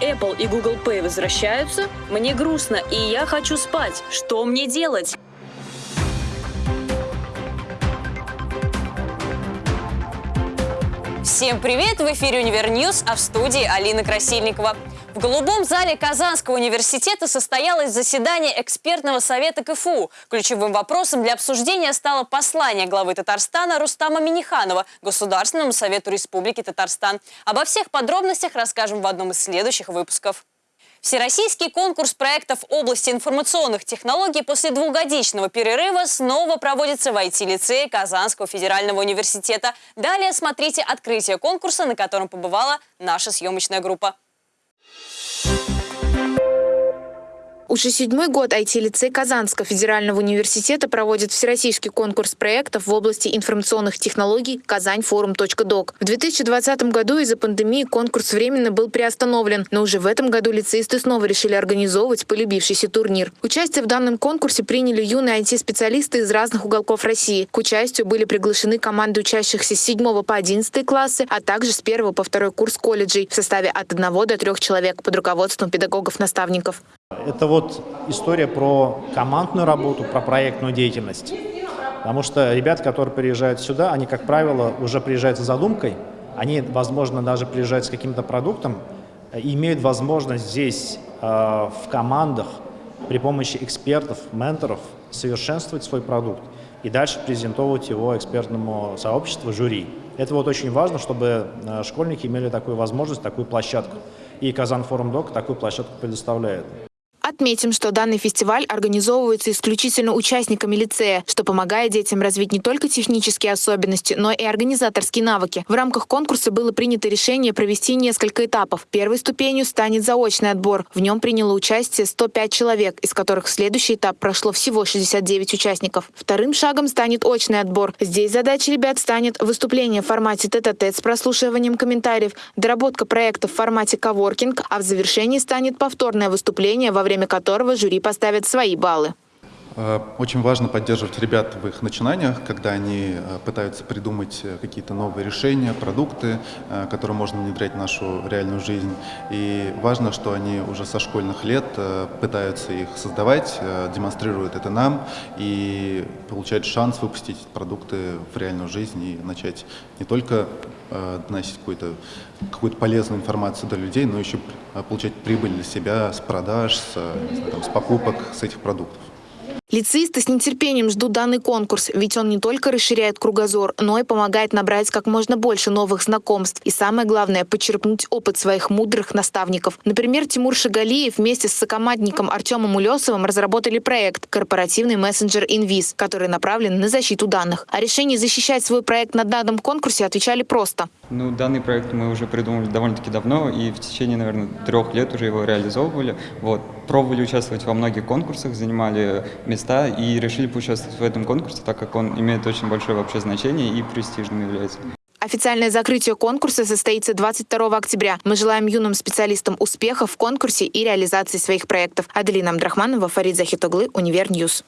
Apple и Google Pay возвращаются, мне грустно, и я хочу спать. Что мне делать? Всем привет! В эфире Univer News, а в студии Алина Красильникова. В Голубом зале Казанского университета состоялось заседание экспертного совета КФУ. Ключевым вопросом для обсуждения стало послание главы Татарстана Рустама Миниханова Государственному совету Республики Татарстан. Обо всех подробностях расскажем в одном из следующих выпусков. Всероссийский конкурс проектов области информационных технологий после двухгодичного перерыва снова проводится в IT-лицее Казанского федерального университета. Далее смотрите открытие конкурса, на котором побывала наша съемочная группа. Уже седьмой год IT-лицей Казанского федерального университета проводит всероссийский конкурс проектов в области информационных технологий «Казаньфорум.док». В 2020 году из-за пандемии конкурс временно был приостановлен, но уже в этом году лицеисты снова решили организовывать полюбившийся турнир. Участие в данном конкурсе приняли юные IT-специалисты из разных уголков России. К участию были приглашены команды учащихся с 7 по 11 классы, а также с 1 по 2 курс колледжей в составе от 1 до 3 человек под руководством педагогов-наставников. Это вот история про командную работу, про проектную деятельность. Потому что ребята, которые приезжают сюда, они, как правило, уже приезжают с задумкой, они, возможно, даже приезжают с каким-то продуктом и имеют возможность здесь э, в командах при помощи экспертов, менторов совершенствовать свой продукт и дальше презентовать его экспертному сообществу, жюри. Это вот очень важно, чтобы э, школьники имели такую возможность, такую площадку. И Казан Форум Док такую площадку предоставляет. Отметим, что данный фестиваль организовывается исключительно участниками лицея, что помогает детям развить не только технические особенности, но и организаторские навыки. В рамках конкурса было принято решение провести несколько этапов. Первой ступенью станет заочный отбор. В нем приняло участие 105 человек, из которых в следующий этап прошло всего 69 участников. Вторым шагом станет очный отбор. Здесь задача ребят станет выступление в формате тет-а-тет -тет с прослушиванием комментариев, доработка проекта в формате коворкинг, а в завершении станет повторное выступление во время которого жюри поставит свои баллы. Э, очень важно поддерживать ребят в их начинаниях, когда они э, пытаются придумать э, какие-то новые решения, продукты, которые можно внедрять в нашу реальную жизнь. И важно, что они уже со школьных лет пытаются их создавать, демонстрируют это нам и получают шанс выпустить продукты в реальную жизнь и начать не только доносить какую-то какую полезную информацию до людей, но еще получать прибыль для себя с продаж, с, знаю, там, с покупок с этих продуктов. Лицеисты с нетерпением ждут данный конкурс, ведь он не только расширяет кругозор, но и помогает набрать как можно больше новых знакомств. И самое главное – почерпнуть опыт своих мудрых наставников. Например, Тимур Шагалиев вместе с сокомандником Артемом Улесовым разработали проект «Корпоративный мессенджер Инвиз», который направлен на защиту данных. О решении защищать свой проект на данном конкурсе отвечали просто. Ну, данный проект мы уже придумали довольно-таки давно, и в течение, наверное, трех лет уже его реализовывали. Вот. Пробовали участвовать во многих конкурсах, занимали места места и решили поучаствовать в этом конкурсе, так как он имеет очень большое вообще значение и престижным является. Официальное закрытие конкурса состоится 22 октября. Мы желаем юным специалистам успехов в конкурсе и реализации своих проектов. Аделина Абдрахманова, Фарид Захитоглы, Univer News.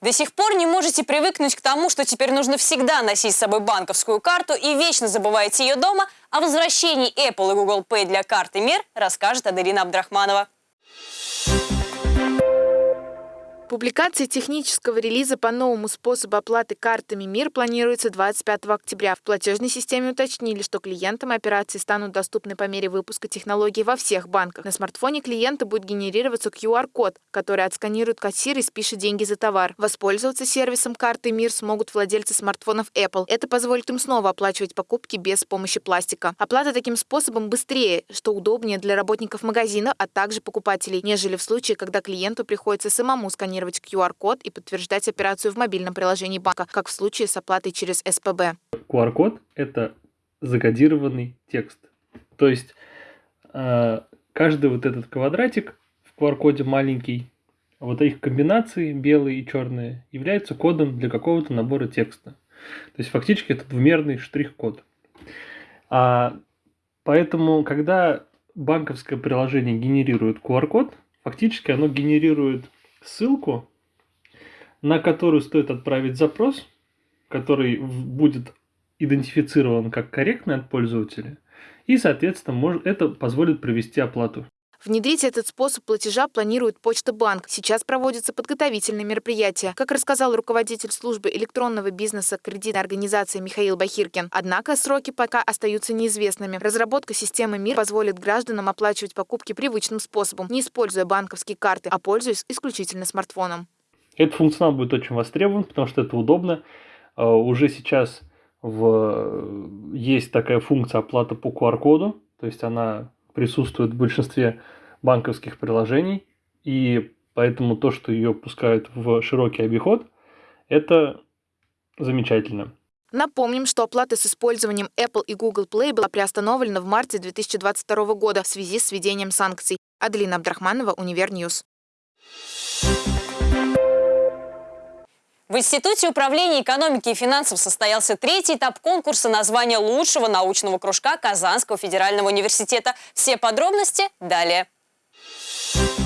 До сих пор не можете привыкнуть к тому, что теперь нужно всегда носить с собой банковскую карту и вечно забываете ее дома? О возвращении Apple и Google Pay для карты МИР расскажет Аделина Абдрахманова. Публикация технического релиза по новому способу оплаты картами МИР планируется 25 октября. В платежной системе уточнили, что клиентам операции станут доступны по мере выпуска технологий во всех банках. На смартфоне клиента будет генерироваться QR-код, который отсканирует кассир и спишет деньги за товар. Воспользоваться сервисом карты МИР смогут владельцы смартфонов Apple. Это позволит им снова оплачивать покупки без помощи пластика. Оплата таким способом быстрее, что удобнее для работников магазина, а также покупателей, нежели в случае, когда клиенту приходится самому сканировать сканировать QR-код и подтверждать операцию в мобильном приложении банка, как в случае с оплатой через СПБ. QR-код – это закодированный текст. То есть э, каждый вот этот квадратик в QR-коде маленький, вот их комбинации белые и черные являются кодом для какого-то набора текста. То есть фактически это двумерный штрих-код. А поэтому, когда банковское приложение генерирует QR-код, фактически оно генерирует ссылку, на которую стоит отправить запрос, который будет идентифицирован как корректный от пользователя, и, соответственно, может, это позволит провести оплату. Внедрить этот способ платежа планирует Почта Банк. Сейчас проводятся подготовительные мероприятия. Как рассказал руководитель службы электронного бизнеса кредитной организации Михаил Бахиркин. Однако сроки пока остаются неизвестными. Разработка системы МИР позволит гражданам оплачивать покупки привычным способом, не используя банковские карты, а пользуясь исключительно смартфоном. Этот функционал будет очень востребован, потому что это удобно. А, уже сейчас в... есть такая функция оплата по QR-коду, то есть она присутствует в большинстве банковских приложений, и поэтому то, что ее пускают в широкий обиход, это замечательно. Напомним, что оплата с использованием Apple и Google Play была приостановлена в марте 2022 года в связи с введением санкций. Аделина Абдрахманова, Univer News. В Институте управления экономики и финансов состоялся третий этап конкурса на звание лучшего научного кружка Казанского федерального университета. Все подробности далее. you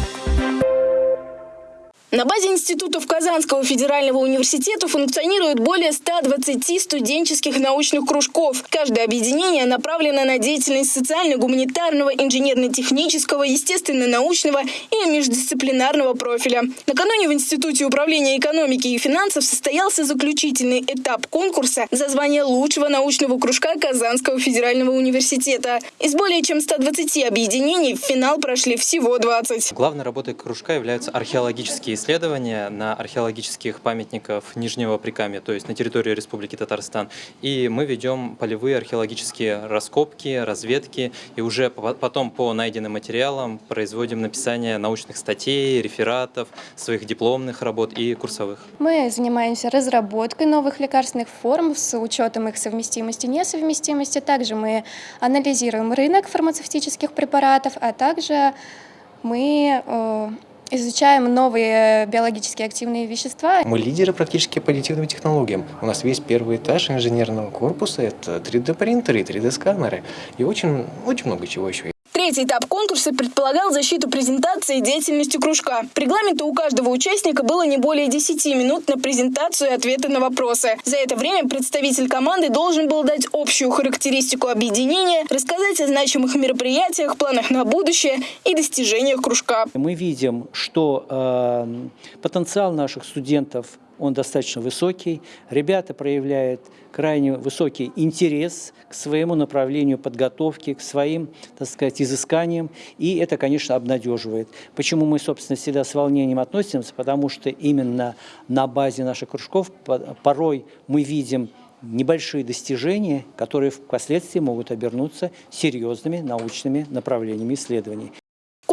На базе институтов Казанского федерального университета функционирует более 120 студенческих научных кружков. Каждое объединение направлено на деятельность социально-гуманитарного, инженерно-технического, естественно-научного и междисциплинарного профиля. Накануне в Институте управления экономики и финансов состоялся заключительный этап конкурса за звание лучшего научного кружка Казанского федерального университета. Из более чем 120 объединений в финал прошли всего 20. Главной работой кружка являются археологические исследования на археологических памятников Нижнего Прикамья, то есть на территории Республики Татарстан. И мы ведем полевые археологические раскопки, разведки, и уже потом по найденным материалам производим написание научных статей, рефератов, своих дипломных работ и курсовых. Мы занимаемся разработкой новых лекарственных форм с учетом их совместимости и несовместимости. Также мы анализируем рынок фармацевтических препаратов, а также мы э, изучаем новые биологически активные вещества. Мы лидеры практически по аддитивным технологиям. У нас весь первый этаж инженерного корпуса – это 3D-принтеры и 3D-сканеры. И очень, очень много чего еще. Третий этап конкурса предполагал защиту презентации деятельности кружка. По регламенту у каждого участника было не более 10 минут на презентацию и ответы на вопросы. За это время представитель команды должен был дать общую характеристику объединения, рассказать о значимых мероприятиях, планах на будущее и достижениях кружка. Мы видим, что э, потенциал наших студентов он достаточно высокий. Ребята проявляют крайне высокий интерес к своему направлению подготовки, к своим, так сказать, изысканиям, и это, конечно, обнадеживает. Почему мы, собственно, всегда с волнением относимся? Потому что именно на базе наших кружков порой мы видим небольшие достижения, которые впоследствии могут обернуться серьезными научными направлениями исследований.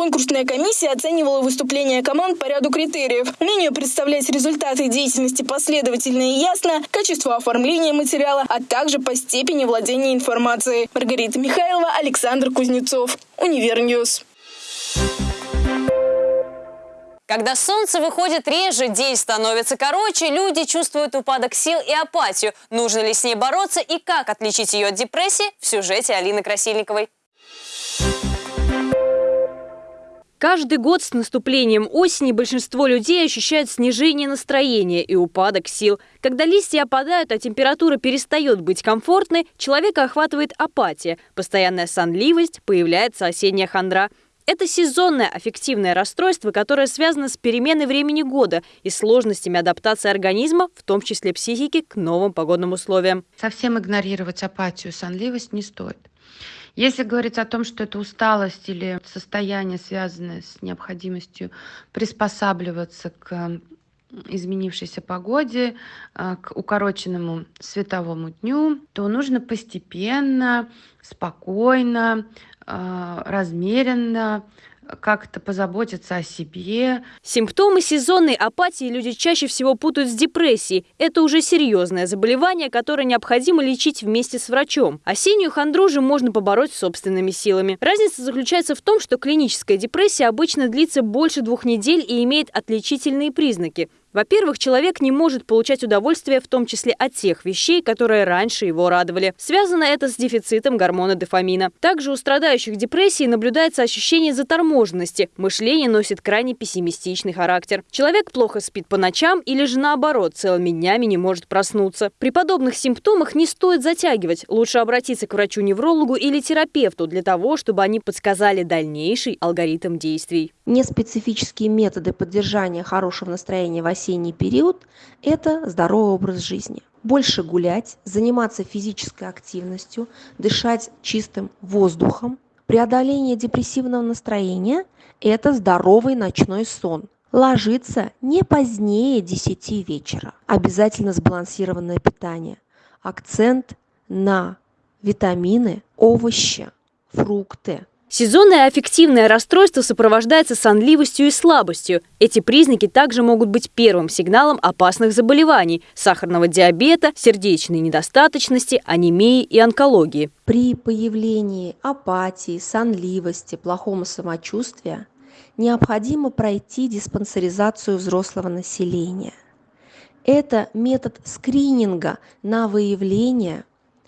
Конкурсная комиссия оценивала выступления команд по ряду критериев. Умение представлять результаты деятельности последовательно и ясно, качество оформления материала, а также по степени владения информацией. Маргарита Михайлова, Александр Кузнецов. Univer News. Когда солнце выходит реже, день становится короче, люди чувствуют упадок сил и апатию. Нужно ли с ней бороться и как отличить ее от депрессии в сюжете Алины Красильниковой. Каждый год с наступлением осени большинство людей ощущают снижение настроения и упадок сил. Когда листья опадают, а температура перестает быть комфортной, человека охватывает апатия, постоянная сонливость, появляется осенняя хандра. Это сезонное аффективное расстройство, которое связано с переменой времени года и сложностями адаптации организма, в том числе психики, к новым погодным условиям. Совсем игнорировать апатию, сонливость не стоит. Если говорить о том, что это усталость или состояние, связанное с необходимостью приспосабливаться к изменившейся погоде, э, к укороченному световому дню, то нужно постепенно, спокойно, э, размеренно как-то позаботиться о себе. Симптомы сезонной апатии люди чаще всего путают с депрессией. Это уже серьезное заболевание, которое необходимо лечить вместе с врачом. Осеннюю хандру же можно побороть собственными силами. Разница заключается в том, что клиническая депрессия обычно длится больше двух недель и имеет отличительные признаки. Во-первых, человек не может получать удовольствие в том числе от тех вещей, которые раньше его радовали. Связано это с дефицитом гормона дофамина. Также у страдающих депрессией наблюдается ощущение заторможенности. Мышление носит крайне пессимистичный характер. Человек плохо спит по ночам или же наоборот целыми днями не может проснуться. При подобных симптомах не стоит затягивать. Лучше обратиться к врачу-неврологу или терапевту для того, чтобы они подсказали дальнейший алгоритм действий. Неспецифические методы поддержания хорошего настроения в осенний период – это здоровый образ жизни. Больше гулять, заниматься физической активностью, дышать чистым воздухом. Преодоление депрессивного настроения – это здоровый ночной сон. Ложиться не позднее 10 вечера. Обязательно сбалансированное питание. Акцент на витамины, овощи, фрукты. Сезонное аффективное расстройство сопровождается сонливостью и слабостью. Эти признаки также могут быть первым сигналом опасных заболеваний – сахарного диабета, сердечной недостаточности, анемии и онкологии. При появлении апатии, сонливости, плохого самочувствия необходимо пройти диспансеризацию взрослого населения. Это метод скрининга на выявление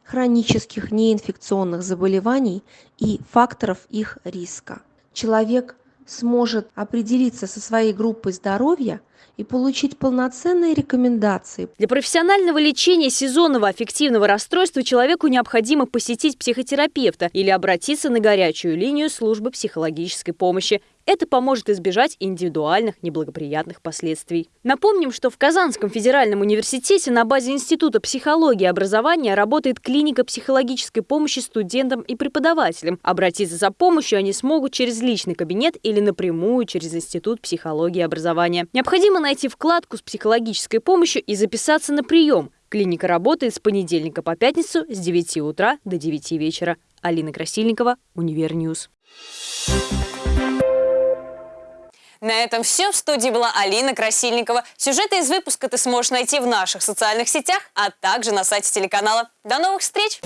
хронических неинфекционных заболеваний и факторов их риска. Человек сможет определиться со своей группой здоровья и получить полноценные рекомендации. Для профессионального лечения сезонного аффективного расстройства человеку необходимо посетить психотерапевта или обратиться на горячую линию службы психологической помощи это поможет избежать индивидуальных неблагоприятных последствий. Напомним, что в Казанском федеральном университете на базе Института психологии и образования работает клиника психологической помощи студентам и преподавателям. Обратиться за помощью они смогут через личный кабинет или напрямую через Институт психологии и образования. Необходимо найти вкладку с психологической помощью и записаться на прием. Клиника работает с понедельника по пятницу с 9 утра до 9 вечера. Алина Красильникова, Univer News. На этом все. В студии была Алина Красильникова. Сюжеты из выпуска ты сможешь найти в наших социальных сетях, а также на сайте телеканала. До новых встреч!